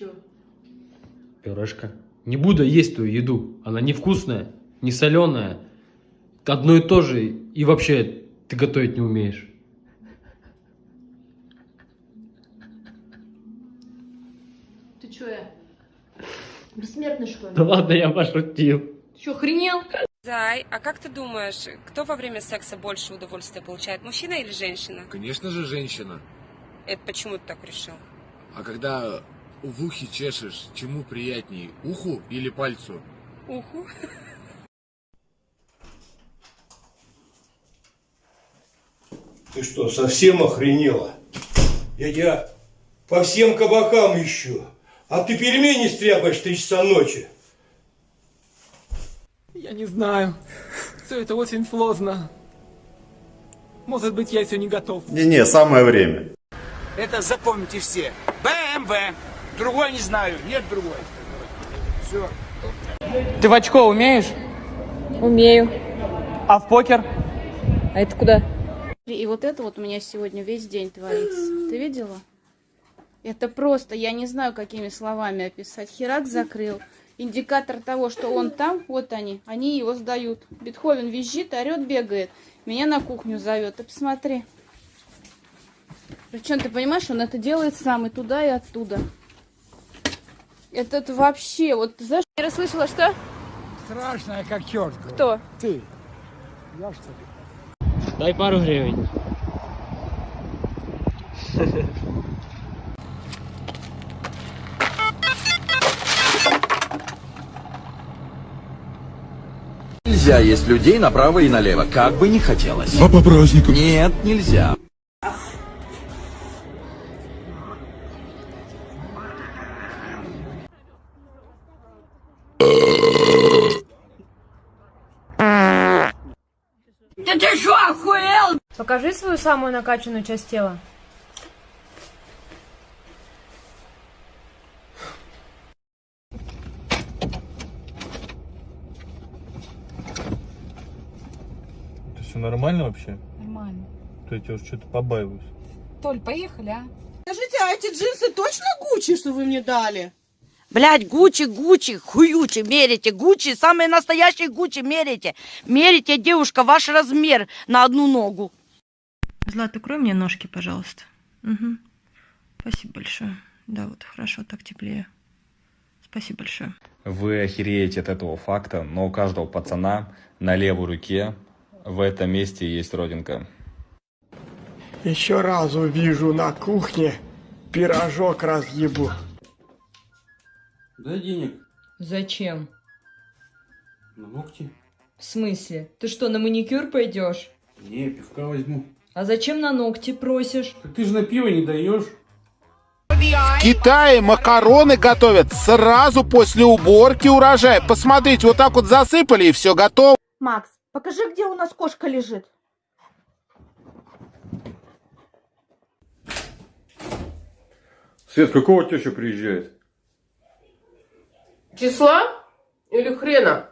чё? Пюрешка. Не буду есть твою еду. Она невкусная, не соленая. Одно и то же. И вообще, ты готовить не умеешь. Ты чё, я? Бессмертный, что ли? Да ладно, я пошутил. Ты чё, охренел? Зай, а как ты думаешь, кто во время секса больше удовольствия получает, мужчина или женщина? Конечно же, женщина. Это почему ты так решил? А когда в ухе чешешь, чему приятней, уху или пальцу? Уху. Ты что, совсем охренела? Я тебя по всем кабакам ищу. А ты пельмени стряпаешь три часа ночи. Я не знаю. Все это очень сложно. Может быть, я еще не готов. Не-не, самое время. Это запомните все. БМВ. Другой не знаю. Нет другой. Все. Ты в очко умеешь? Умею. А в покер? А это куда? И вот это вот у меня сегодня весь день творится. Ты видела? Это просто, я не знаю, какими словами описать. Херак закрыл. Индикатор того, что он там, вот они, они его сдают. Бетховен визжит, орет, бегает. Меня на кухню зовет. Ты посмотри. Причем ты понимаешь, он это делает сам и туда, и оттуда. Это, вообще, вот ты знаешь, я расслышала, что? Страшная как черт. Кто? Ты. Я что ли? Дай пару гривен. Нельзя есть людей направо и налево, как бы ни хотелось. А по праздникам? Нет, нельзя. Покажи свою самую накачанную часть тела. Это все нормально вообще? Нормально. То я тебя уже что-то побаиваюсь. Толь, поехали, а? Скажите, а эти джинсы точно Гуччи, что вы мне дали? Блядь, Гуччи, Гуччи, хуючи, мерите, Гуччи, самые настоящие Гуччи, мерите. Мерите, девушка, ваш размер на одну ногу. Злат, укрой мне ножки, пожалуйста. Угу. Спасибо большое. Да, вот хорошо, так теплее. Спасибо большое. Вы охереете от этого факта, но у каждого пацана на левой руке в этом месте есть родинка. Еще раз увижу на кухне, пирожок разъебу. Дай денег Зачем? на ногти. В смысле? Ты что, на маникюр пойдешь? Не, пивка возьму. А зачем на ногти просишь? Так ты же на пиво не даешь. В Китае макароны готовят сразу после уборки урожая. Посмотрите, вот так вот засыпали и все готово. Макс, покажи, где у нас кошка лежит. Свет, какого теща приезжает? Числа или хрена?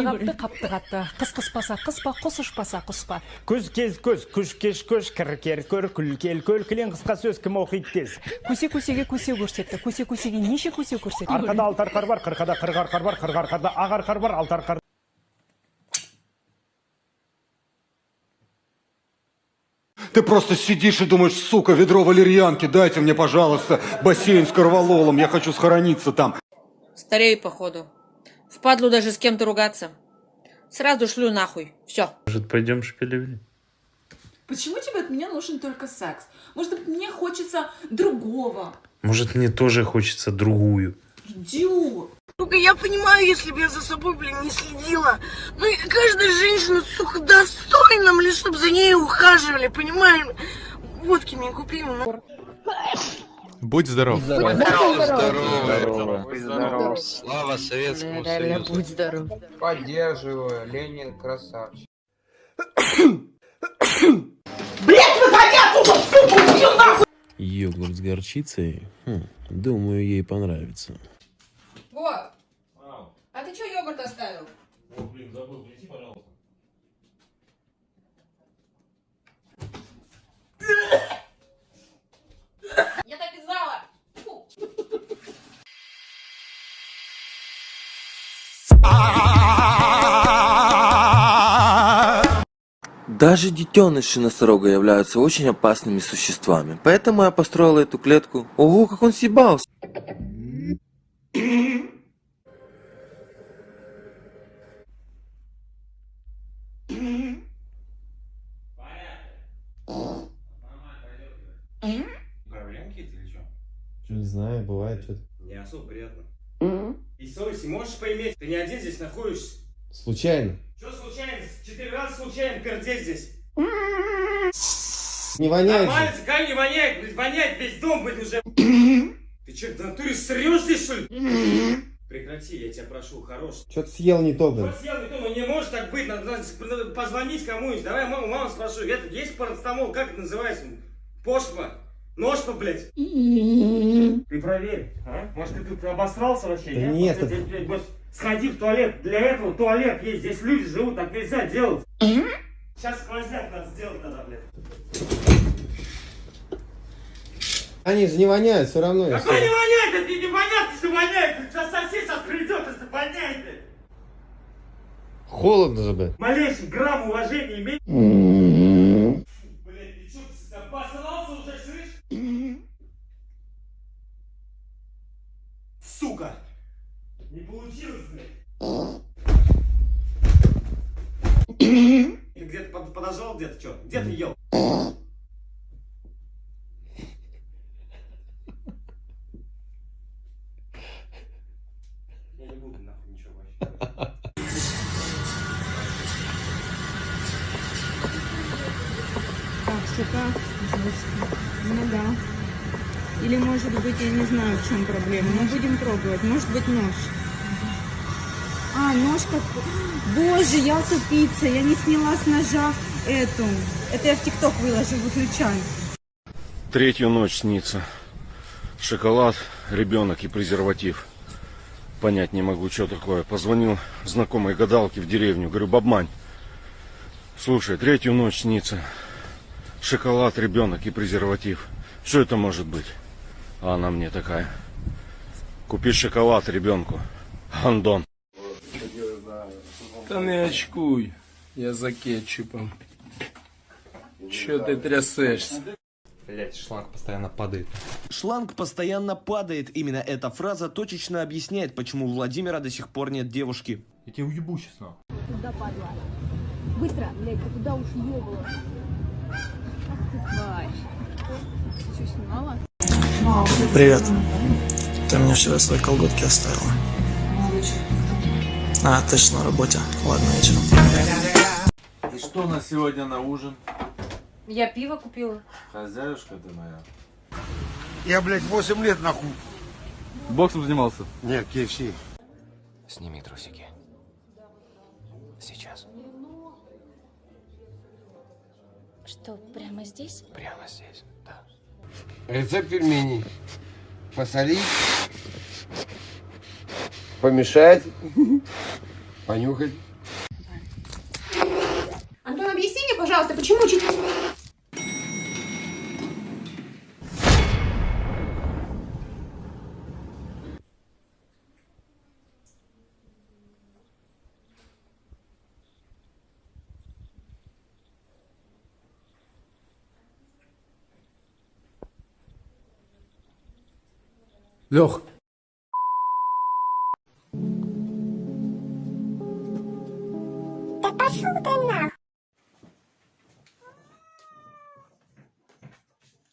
Қапты қатты, қыс қыспаса қыспа, құс ұшпаса құспа. Күз кез күз, күш кеш күш, кір кер көр, күл кел көл, кілең қысқа сөз кім оқиды тез. Көсе көсеге көсе көрсетті, көсе көсеге неше көсе көрсетті. Арқада алты арқар бар, қырқада қырық арқар бар, қырық арқарда ақ арқар бар, алты арқар. Ты просто сидишь и думаешь, сука, ведро валерьянки, дайте мне, пожалуйста, бассейн с корвалолом, я хочу схорониться там. Старею, походу. Впадлу даже с кем-то ругаться. Сразу шлю нахуй. Все. Может, пойдем шпилевли? Почему тебе от меня нужен только секс? Может мне хочется другого? Может, мне тоже хочется другую? Идиот. Сука, я понимаю, если бы я за собой, блин, не следила. Ну и каждая женщина, сука, достойна, блин, чтобы за ней ухаживали, понимаешь? Водки мне купи. ну. Будь здоров. Здорово. Здорово. здоров. Слава Советскому Союзу. будь здоров. Поддерживаю, Ленин красавчик. Блять, выходи отсюда, сука, убью нахуй! Йогурт с горчицей? Хм, думаю, ей понравится. Вот. А ты что йогурт оставил? О, блин, забыл, принеси, пожалуйста. Даже детеныши носорога являются очень опасными существами, поэтому я построил эту клетку. Ого, как он съебался! Управленки или? Что, не знаю, бывает что-то. Не особо приятно. И совести можешь поиметь? Ты не один здесь находишься. Случайно. Что случайно? Четыре раза случайно пердеть здесь. Не воняет Нормально, же. как не воняет, блядь, воняет весь дом, блядь, уже. Ты что, в натуре срешь здесь, что ли? Прекрати, я тебя прошу, хорош. Что-то съел не то, блин. Вот съел не то, ну не может так быть, надо, надо позвонить кому-нибудь. Давай маму, маму спрошу, это есть парацетамол, как это называется? Пошва? Ножка, блядь? Ты проверь, а? Может, ты тут обосрался вообще, Да нет? нет, ты, блядь, может, сходи в туалет. Для этого туалет есть, здесь люди живут, так нельзя делать. Сейчас сквозняк надо сделать надо, блядь. Они же не воняют, все равно. Какой не всё- воняет? Это не понятно, что воняет. Сейчас сосед сейчас придет, если воняет. блядь. Холодно же, блин. Малейший грамм уважения имей. Блядь, ты что, ты обосрался уже, слышь? Сука! Не получилось, блядь. Ты где-то под- подожрал, где-то что? Где ты ел? Я не буду нахуй ничего вообще. Так, жестко. Ну да. Или может быть, я не знаю, в чем проблема. Мы будем пробовать. Может быть, нож. А, нож как... Боже, я тупица. Я не сняла с ножа эту. Это я в ТикТок выложу, выключай. Третью ночь снится. Шоколад, ребенок и презерватив. Понять не могу, что такое. Позвонил знакомой гадалке в деревню. Говорю, бабмань, слушай, третью ночь снится. Шоколад, ребенок и презерватив. Что это может быть? А она мне такая. Купи шоколад ребенку. Андон. Да не очкуй, я за кетчупом. Че ты трясешься? Блять, шланг постоянно падает. Шланг постоянно падает. Именно эта фраза точечно объясняет, почему у Владимира до сих пор нет девушки. Я тебя уебу сейчас нахуй. Куда падла? Быстро, блядь, ты куда уж ебала? Ах ты тварь. Ты что, снимала? Привет. Ты мне вчера свои колготки оставила. А, ты ж на работе. Ладно, вечером. И что у нас сегодня на ужин? Я пиво купила. Хозяюшка ты моя. Я, блядь, 8 лет нахуй. Боксом занимался? Нет, KFC. Сними трусики. Сейчас. Что, прямо здесь? Прямо здесь, да. Рецепт пельменей. Посолить, помешать, понюхать. Антон, объясни мне, пожалуйста, почему чуть... Лех, Да пошел ты нахуй.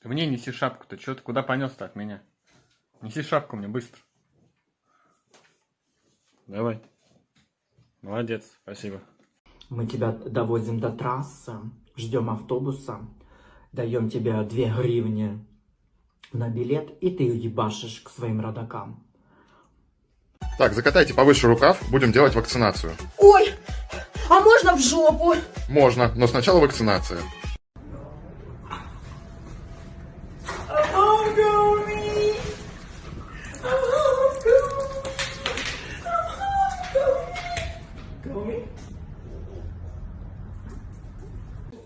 Ты мне неси шапку-то. Че ты куда понес-то от меня? Неси шапку мне быстро. Давай. Молодец, спасибо. Мы тебя довозим до трассы, ждем автобуса, даем тебе две гривни на билет, и ты ебашишь к своим родакам. Так, закатайте повыше рукав, будем делать вакцинацию. Ой, а можно в жопу? Можно, но сначала вакцинация.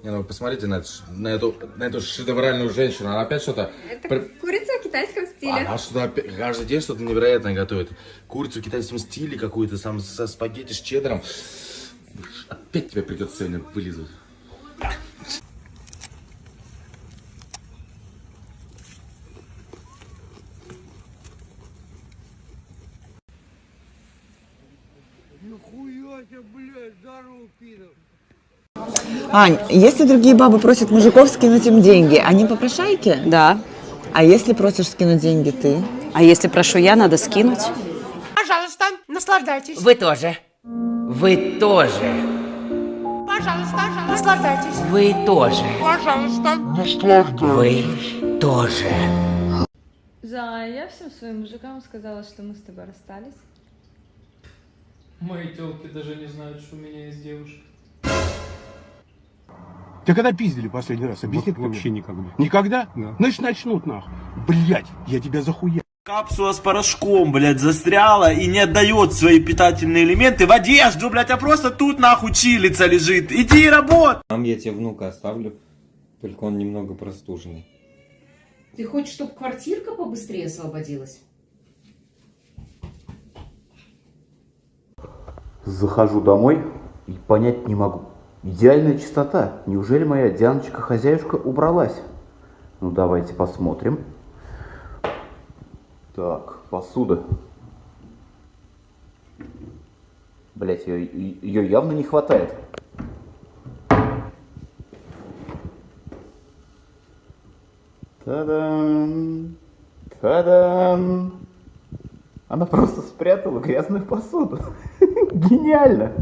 Не, ну посмотрите на, эту на эту, на эту шедевральную женщину. Она опять что-то... Это При... курица в китайском стиле. Она что-то каждый день что-то невероятное готовит. Курицу в китайском стиле какую-то, сам со спагетти с чеддером. Опять тебе придется сегодня вылизывать. Ань, если другие бабы просят мужиков скинуть им деньги, они попрошайки? Да. А если просишь скинуть деньги ты? А если прошу я, надо скинуть. Пожалуйста, наслаждайтесь. Вы тоже. Вы тоже. Пожалуйста, наслаждайтесь. Вы тоже. Пожалуйста. Вы тоже. Зая, я всем своим мужикам сказала, что мы с тобой расстались. Мои телки даже не знают, что у меня есть девушка. Тебя когда пиздили последний раз? Объясни Вот вообще никогда. Никогда? Да. Значит, начнут нахуй. Блять, я тебя захуя. Капсула с порошком, блядь, застряла и не отдает свои питательные элементы в одежду, блядь, а просто тут нахуй чилица лежит. Иди и работай. Там я тебе внука оставлю, только он немного простуженный. Ты хочешь, чтобы квартирка побыстрее освободилась? Захожу домой и понять не могу. Идеальная чистота. Неужели моя Дианочка-хозяюшка убралась? Ну, давайте посмотрим. Так, посуда. Блять, ее, ее явно не хватает. Та-дам! Та-дам! Она просто спрятала грязную посуду. Гениально!